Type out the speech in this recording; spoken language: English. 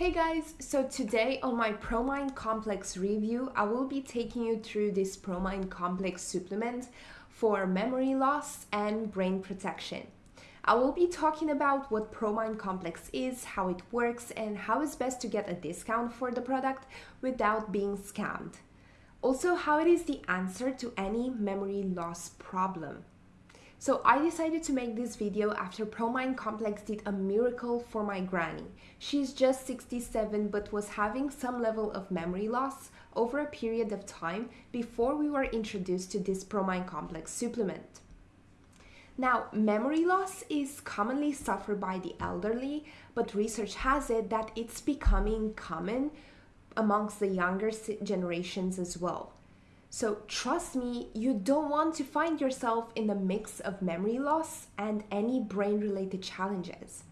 Hey guys, so today on my ProMind Complex review, I will be taking you through this ProMind Complex supplement for memory loss and brain protection. I will be talking about what ProMind Complex is, how it works, and how it's best to get a discount for the product without being scammed. Also, how it is the answer to any memory loss problem. So I decided to make this video after ProMind Complex did a miracle for my granny. She's just 67 but was having some level of memory loss over a period of time before we were introduced to this ProMind Complex supplement. Now, memory loss is commonly suffered by the elderly, but research has it that it's becoming common amongst the younger generations as well. So trust me, you don't want to find yourself in the mix of memory loss and any brain related challenges.